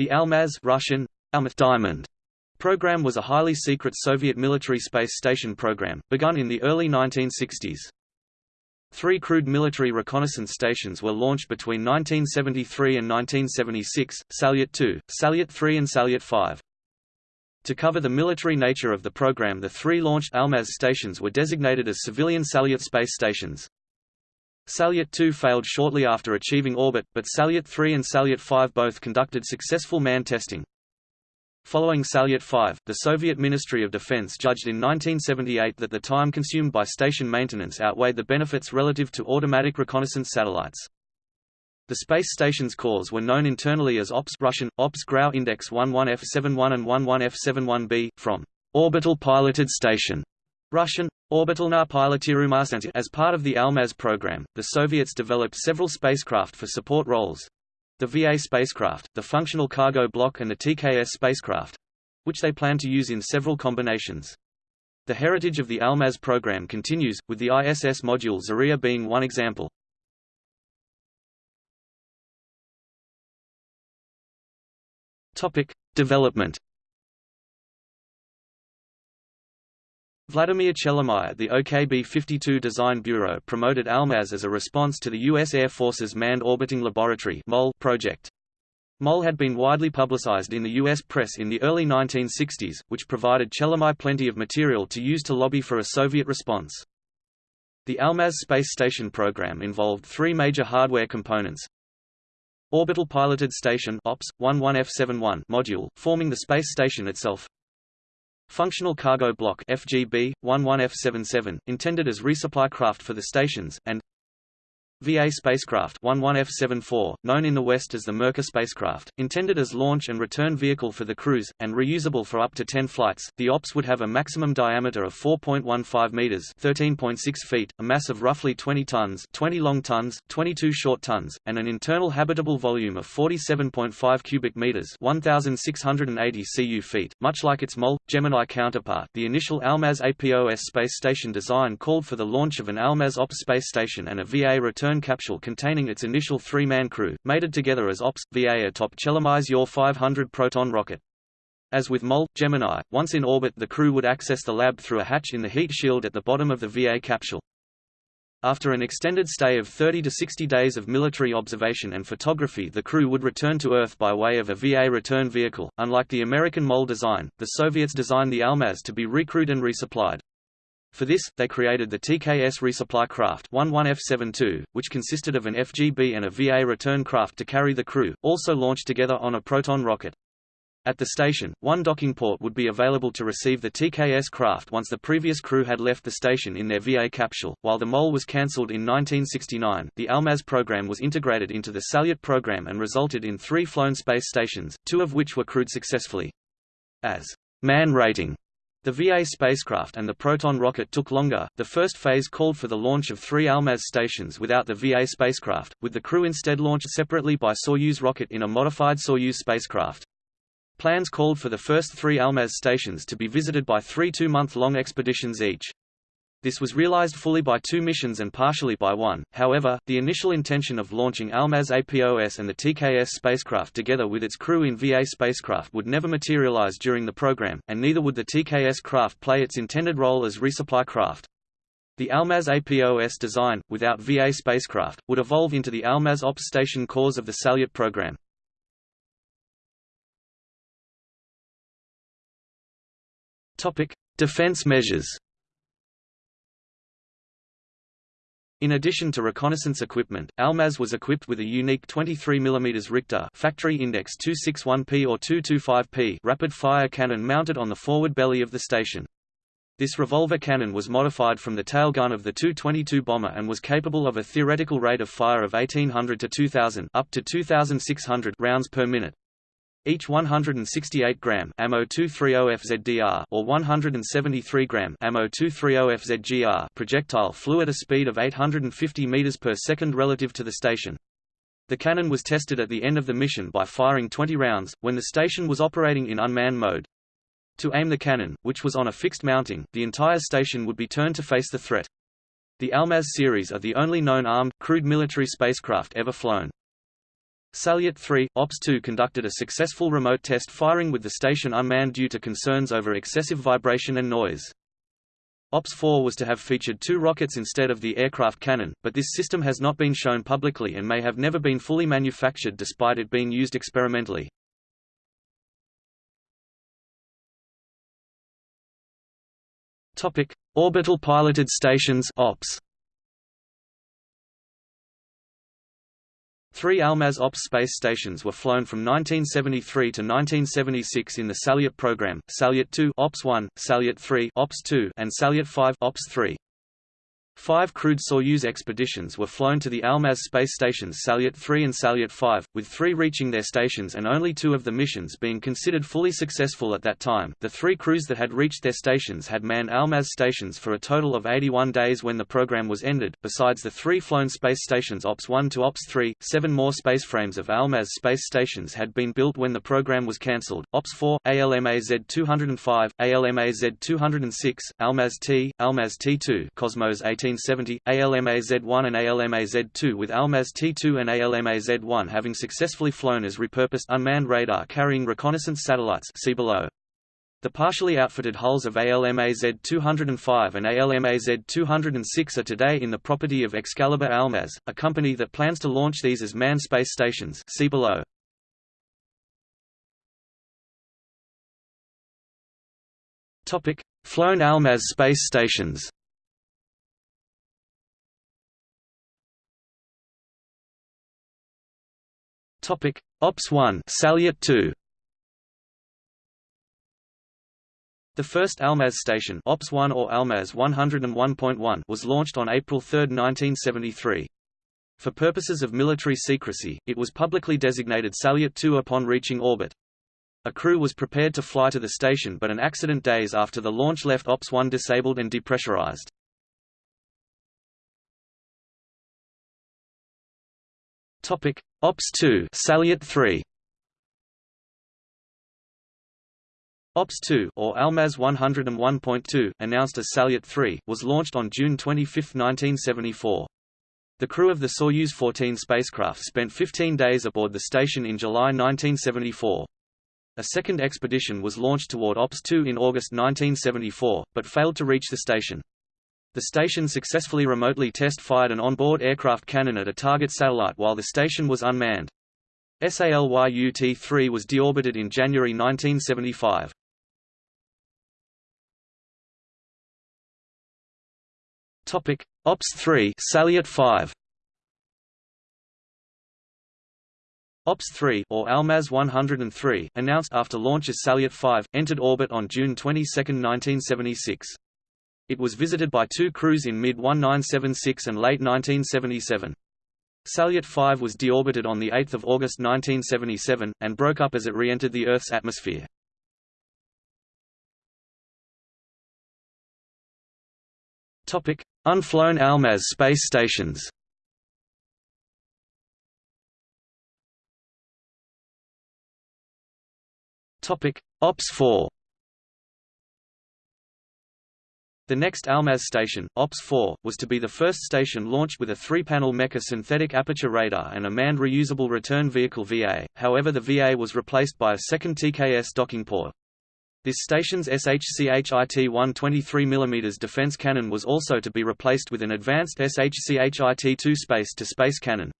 The Almaz Russian, Diamond program was a highly secret Soviet military space station program, begun in the early 1960s. Three crewed military reconnaissance stations were launched between 1973 and 1976, Salyut 2, Salyut 3 and Salyut 5. To cover the military nature of the program the three launched Almaz stations were designated as civilian Salyut space stations. Salyut 2 failed shortly after achieving orbit, but Salyut 3 and Salyut 5 both conducted successful man testing. Following Salyut 5, the Soviet Ministry of Defense judged in 1978 that the time consumed by station maintenance outweighed the benefits relative to automatic reconnaissance satellites. The space station's cores were known internally as OPS Russian, OPS Grau Index 11F71 and 11F71b, from orbital piloted station Russian, Orbitalna pilotirumastantia As part of the Almaz program, the Soviets developed several spacecraft for support roles, the VA spacecraft, the Functional Cargo Block and the TKS spacecraft which they plan to use in several combinations. The heritage of the Almaz program continues, with the ISS module Zarya being one example. Topic: Development Vladimir Chelomey the OKB-52 Design Bureau promoted ALMAZ as a response to the U.S. Air Force's Manned Orbiting Laboratory project. MOL had been widely publicized in the U.S. press in the early 1960s, which provided Chelomey plenty of material to use to lobby for a Soviet response. The ALMAZ space station program involved three major hardware components. Orbital Piloted Station OPS, 11F71 module, forming the space station itself, Functional Cargo Block FGB, 11F77, intended as resupply craft for the stations, and VA spacecraft 11F74, known in the West as the Merkur spacecraft, intended as launch and return vehicle for the crews, and reusable for up to 10 flights. The OPS would have a maximum diameter of 4.15 meters (13.6 feet), a mass of roughly 20 tons (20 long tons, 22 short tons), and an internal habitable volume of 47.5 cubic meters (1,680 cu feet). Much like its MOL Gemini counterpart, the initial Almaz APOS space station design called for the launch of an Almaz OPS space station and a VA return return capsule containing its initial three-man crew, mated together as OPS, VA atop Chelomey's UR-500 Proton rocket. As with MOL, Gemini, once in orbit the crew would access the lab through a hatch in the heat shield at the bottom of the VA capsule. After an extended stay of 30 to 60 days of military observation and photography the crew would return to Earth by way of a VA return vehicle. Unlike the American MOL design, the Soviets designed the Almaz to be recrewed and resupplied. For this, they created the TKS resupply craft 11F72, which consisted of an FGB and a VA return craft to carry the crew, also launched together on a Proton rocket. At the station, one docking port would be available to receive the TKS craft once the previous crew had left the station in their VA capsule. While the MOL was cancelled in 1969, the Almaz program was integrated into the Salyut program and resulted in three flown space stations, two of which were crewed successfully. As man rating the VA spacecraft and the Proton rocket took longer. The first phase called for the launch of three Almaz stations without the VA spacecraft, with the crew instead launched separately by Soyuz rocket in a modified Soyuz spacecraft. Plans called for the first three Almaz stations to be visited by three two-month-long expeditions each. This was realized fully by two missions and partially by one, however, the initial intention of launching Almaz APOS and the TKS spacecraft together with its crew in VA spacecraft would never materialize during the program, and neither would the TKS craft play its intended role as resupply craft. The Almaz APOS design, without VA spacecraft, would evolve into the Almaz OPS station cores of the Salyut program. Defense measures In addition to reconnaissance equipment, Almaz was equipped with a unique 23 mm Richter factory index 261p or 225p rapid-fire cannon mounted on the forward belly of the station. This revolver cannon was modified from the tail gun of the Tu-22 bomber and was capable of a theoretical rate of fire of 1800 to 2000 up to 2600 rounds per minute. Each 168 gram ammo 230FZDR or 173 gram ammo 230FZGR projectile flew at a speed of 850 meters per second relative to the station. The cannon was tested at the end of the mission by firing 20 rounds, when the station was operating in unmanned mode. To aim the cannon, which was on a fixed mounting, the entire station would be turned to face the threat. The Almaz series are the only known armed, crewed military spacecraft ever flown. Salyut 3, OPS-2 conducted a successful remote test firing with the station unmanned due to concerns over excessive vibration and noise. OPS-4 was to have featured two rockets instead of the aircraft cannon, but this system has not been shown publicly and may have never been fully manufactured despite it being used experimentally. Orbital piloted stations (OPS). Three Almaz OPS space stations were flown from 1973 to 1976 in the Salyut program, Salyut 2 OPS 1, Salyut 3 OPS 2, and Salyut 5 OPS 3. Five crewed Soyuz expeditions were flown to the Almaz space stations Salyut 3 and Salyut 5, with three reaching their stations and only two of the missions being considered fully successful at that time. The three crews that had reached their stations had manned Almaz stations for a total of 81 days when the program was ended. Besides the three flown space stations OPS 1 to OPS 3, seven more spaceframes of Almaz space stations had been built when the program was cancelled. OPS 4, ALMAZ 205, ALMAZ 206, Almaz T, Almaz T2, Cosmos 18 1970, ALMAZ-1 and ALMAZ-2 with ALMAZ T2 and ALMAZ-1 having successfully flown as repurposed unmanned radar-carrying reconnaissance satellites see below. The partially outfitted hulls of ALMAZ-205 and ALMAZ-206 are today in the property of Excalibur Almaz, a company that plans to launch these as manned space stations see below. Flown Almaz space stations Topic: Ops 1, Salyut 2. The first Almaz station Ops 1 or Almaz 101.1 was launched on April 3, 1973. For purposes of military secrecy, it was publicly designated Salyut 2 upon reaching orbit. A crew was prepared to fly to the station but an accident days after the launch left Ops 1 disabled and depressurized. Topic: Ops 2, Salyut 3. Ops 2 or Almaz 101.2, announced as Salyut 3, was launched on June 25, 1974. The crew of the Soyuz 14 spacecraft spent 15 days aboard the station in July 1974. A second expedition was launched toward Ops 2 in August 1974, but failed to reach the station. The station successfully remotely test-fired an onboard aircraft cannon at a target satellite while the station was unmanned. SALYUT-3 was deorbited in January 1975. Topic: Ops 3, Salyut 5. Ops 3 or Almaz 103, announced after launch as Salyut 5, entered orbit on June 22, 1976. It was visited by two crews in mid-1976 and late 1977. Salyut 5 was deorbited on 8 August 1977, and broke up as it re-entered the Earth's atmosphere. Unflown Almaz space stations Ops 4 The next Almaz station, OPS 4, was to be the first station launched with a three-panel Mecha synthetic aperture radar and a manned reusable return vehicle VA, however the VA was replaced by a second TKS docking port. This station's SHCHIT 123 mm defense cannon was also to be replaced with an advanced SHCHIT-2 space-to-space cannon.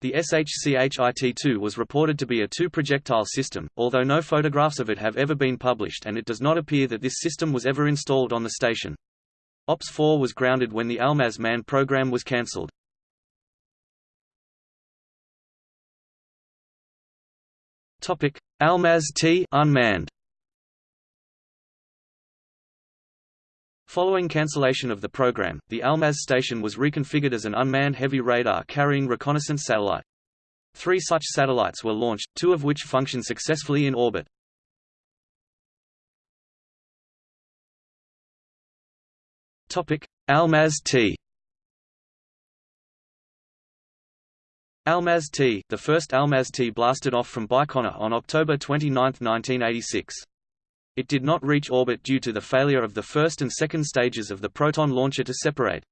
The SHCHIT-2 was reported to be a two-projectile system, although no photographs of it have ever been published and it does not appear that this system was ever installed on the station. OPS-4 was grounded when the Almaz Man program was cancelled. Almaz T unmanned. Following cancellation of the program, the Almaz station was reconfigured as an unmanned heavy radar-carrying reconnaissance satellite. Three such satellites were launched, two of which functioned successfully in orbit. Almaz T Almaz T, the first Almaz T blasted off from Baikonur on October 29, 1986. It did not reach orbit due to the failure of the first and second stages of the Proton launcher to separate.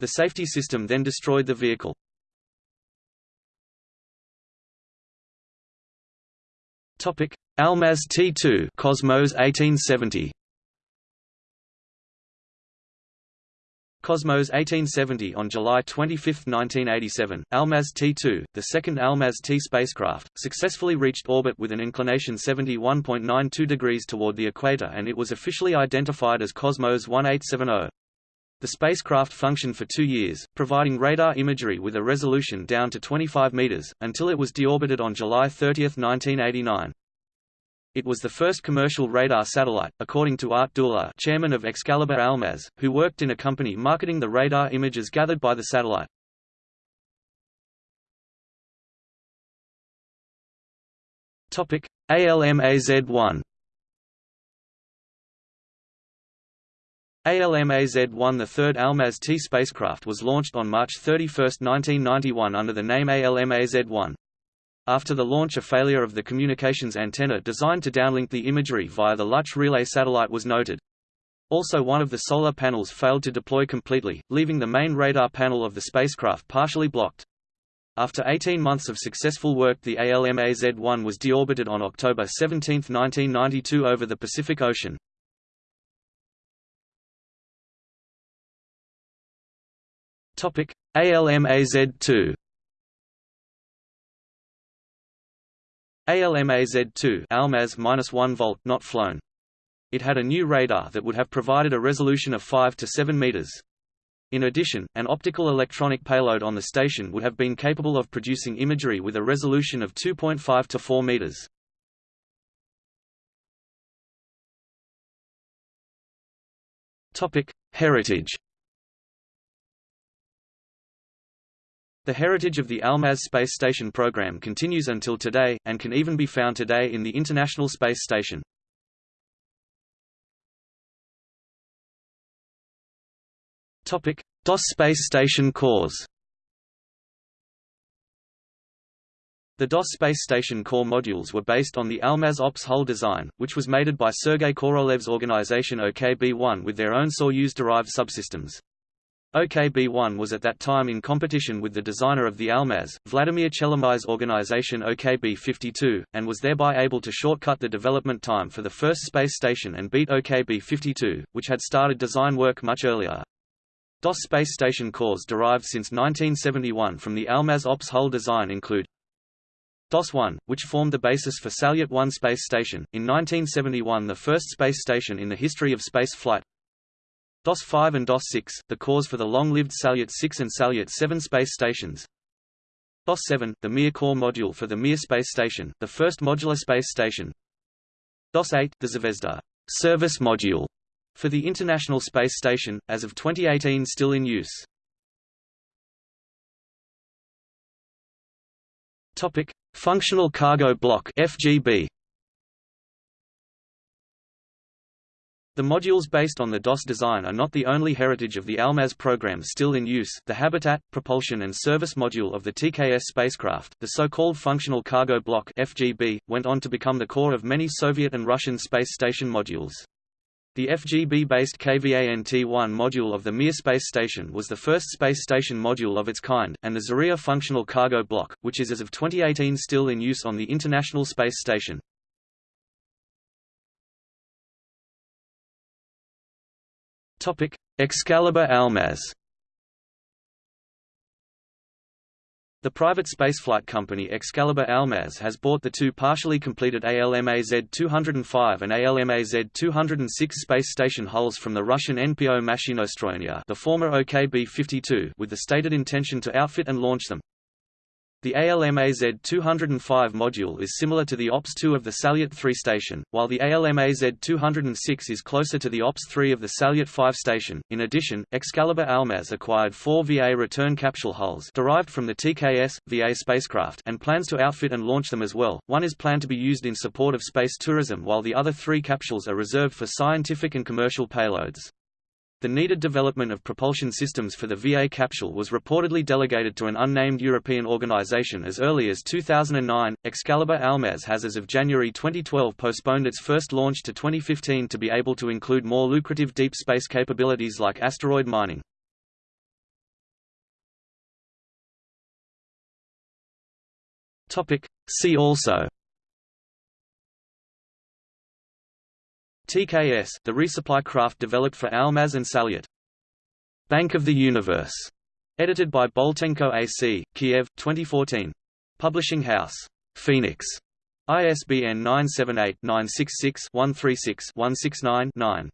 The safety system then destroyed the vehicle. Topic: Almaz T2 Cosmos 1870 Cosmos 1870 On July 25, 1987, Almaz T2, the second Almaz T spacecraft, successfully reached orbit with an inclination 71.92 degrees toward the equator and it was officially identified as Cosmos 1870. The spacecraft functioned for two years, providing radar imagery with a resolution down to 25 meters, until it was deorbited on July 30, 1989. It was the first commercial radar satellite, according to Art Dula chairman of Excalibur Almaz, who worked in a company marketing the radar images gathered by the satellite. ALMAZ-1 ALMAZ-1 The third Almaz T spacecraft was launched on March 31, 1991 under the name ALMAZ-1. After the launch a failure of the communications antenna designed to downlink the imagery via the Luch relay satellite was noted. Also one of the solar panels failed to deploy completely, leaving the main radar panel of the spacecraft partially blocked. After 18 months of successful work the ALMAZ-1 was deorbited on October 17, 1992 over the Pacific Ocean. Topic: ALMAZ-2. ALMAZ-2 Almaz -1 volt not flown. It had a new radar that would have provided a resolution of 5 to 7 meters. In addition, an optical electronic payload on the station would have been capable of producing imagery with a resolution of 2.5 to 4 meters. Topic: Heritage The heritage of the Almaz space station program continues until today, and can even be found today in the International Space Station. Topic. DOS space station cores The DOS space station core modules were based on the Almaz Ops hull design, which was mated by Sergei Korolev's organization OKB-1 with their own Soyuz-derived subsystems. OKB-1 was at that time in competition with the designer of the Almaz, Vladimir Chelomey's organization OKB-52, and was thereby able to shortcut the development time for the first space station and beat OKB-52, which had started design work much earlier. DOS space station cores derived since 1971 from the Almaz Ops hull design include DOS-1, which formed the basis for Salyut 1 space station, in 1971 the first space station in the history of space flight, DOS-5 and DOS-6, the cause for the long-lived Salyut 6 and Salyut 7 space stations. DOS-7, the Mir core module for the Mir space station, the first modular space station. DOS-8, the Zvezda service module for the International Space Station, as of 2018 still in use. Topic: Functional Cargo Block (FGB). The modules based on the DOS design are not the only heritage of the Almaz program still in use. The habitat, propulsion and service module of the TKS spacecraft, the so-called Functional Cargo Block (FGB), went on to become the core of many Soviet and Russian space station modules. The FGB-based KVANT-1 module of the Mir space station was the first space station module of its kind, and the Zarya Functional Cargo Block, which is as of 2018 still in use on the International Space Station. Topic: Excalibur Almaz. The private spaceflight company Excalibur Almaz has bought the two partially completed ALMAZ-205 and ALMAZ-206 space station hulls from the Russian NPO Mashinostroyeniya the former OKB-52 with the stated intention to outfit and launch them. The ALMAZ-205 module is similar to the OPS-2 of the Salyut 3 station, while the ALMAZ-206 is closer to the OPS-3 of the Salyut 5 station. In addition, Excalibur Almaz acquired four VA return capsule hulls derived from the TKS, VA spacecraft and plans to outfit and launch them as well. One is planned to be used in support of space tourism while the other three capsules are reserved for scientific and commercial payloads. The needed development of propulsion systems for the VA capsule was reportedly delegated to an unnamed European organization as early as 2009. Excalibur Almaz has as of January 2012 postponed its first launch to 2015 to be able to include more lucrative deep space capabilities like asteroid mining. Topic: See also TKS, the resupply craft developed for Almaz and Salyut. Bank of the Universe, edited by Boltenko AC, Kiev, 2014. Publishing house, Phoenix, ISBN 978-966-136-169-9.